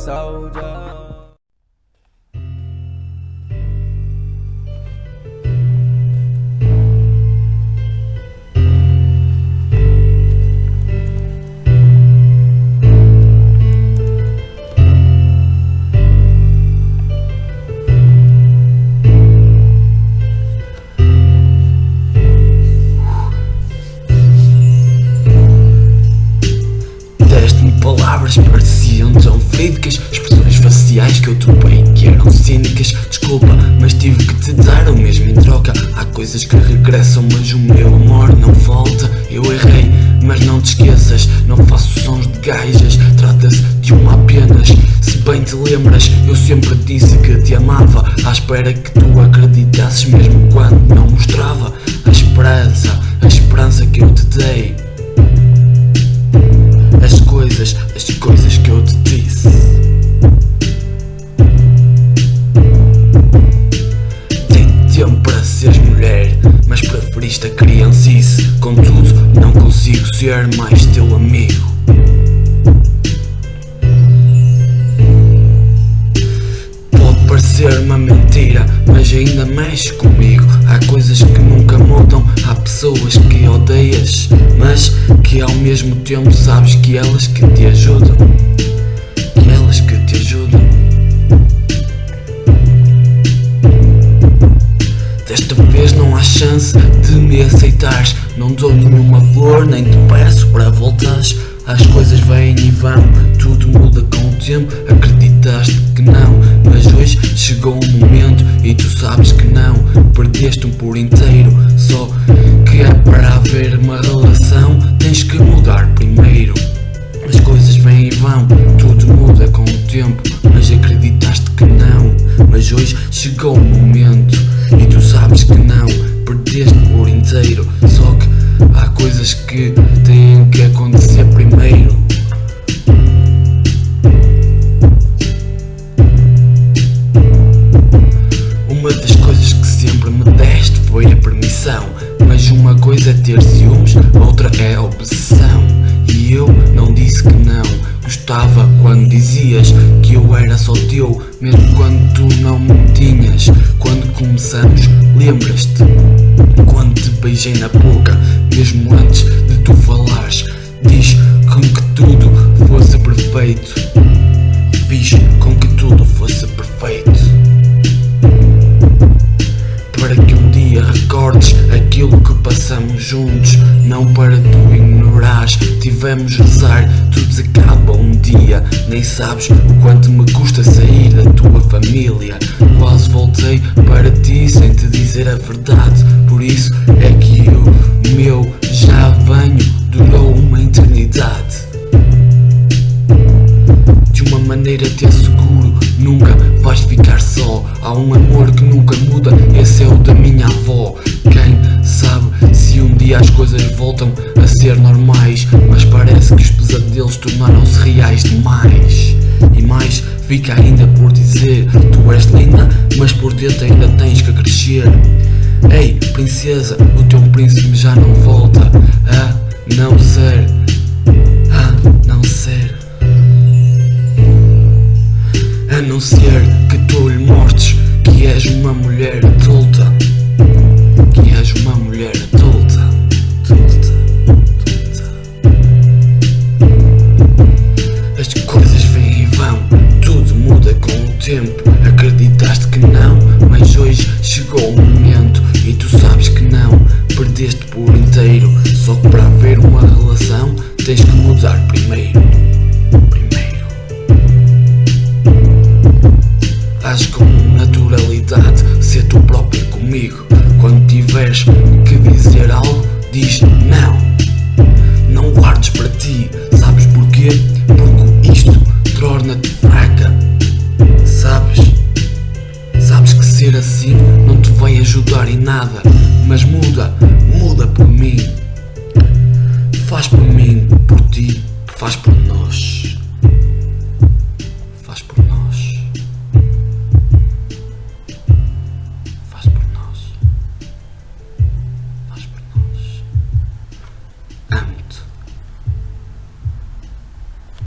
soldier. Palavras que Expressões faciais que eu topei que eram cínicas Desculpa, mas tive que te dar o mesmo em troca. Há coisas que regressam, mas o meu amor não volta. Eu errei, mas não te esqueças Não faço sons de gajas. Trata-se de uma apenas Se bem te lembras, eu sempre disse que te amava. À espera que tu acreditasses mesmo quando não mostrava ser mais teu amigo. Pode parecer uma mentira, mas ainda mexe comigo. Há coisas que nunca mudam, há pessoas que odeias Mas que ao mesmo tempo sabes que elas que te ajudam. Que elas que te ajudam. Desta vez não há chance de me aceitares. Não dou nenhuma flor, nem te peço para voltares. As coisas vêm e vão, tudo muda com o tempo. Acreditaste que não, mas hoje chegou o momento E tu sabes que não, perdeste-me por inteiro Só que é para haver uma relação. Tens que mudar primeiro. As coisas vêm e vão, tudo muda com o tempo. Mas acreditaste que não, mas hoje chegou o momento. E tu sabes que não, perdeste por inteiro Só que coisas que têm que acontecer primeiro. Uma das coisas que sempre me deste foi a permissão Mas uma coisa é ter ciúmes, outra é a obsessão. E eu não disse que não Gostava quando dizias que eu era só teu Mesmo quando tu não me tinhas. Quando começamos, lembras-te? Quando te beijei na boca perfeito. Fiz com que tudo fosse perfeito. Para que um dia recordes aquilo que passamos juntos. Não para tu ignorares, tivemos rezar Tudo acaba um dia, nem sabes o quanto me custa sair da tua família. Quase voltei para ti sem te dizer a verdade. Por isso é que de uma maneira te asseguro Nunca vais ficar só. Há um amor que nunca muda. Esse é o da minha avó. Quem sabe se um dia as coisas voltam a ser normais? Mas parece que os pesadelos tornaram-se reais demais. E mais fica ainda por dizer Tu és linda, mas por dentro ainda tens que crescer. Ei, princesa, o teu príncipe já não volta A não ser. A não ser Acreditaste que não Mas hoje chegou o momento. E tu sabes que não Perdeste por inteiro. Só que para haver uma relação Tens que mudar primeiro. Primeiro. Age com naturalidade, ser tu próprio comigo. Quando tiveres que dizer algo, diz não. Não guardes para ti, sabes porquê? Porque isto torna-te fraca nada Mas muda, muda por mim. Faz por mim, por ti, faz por nós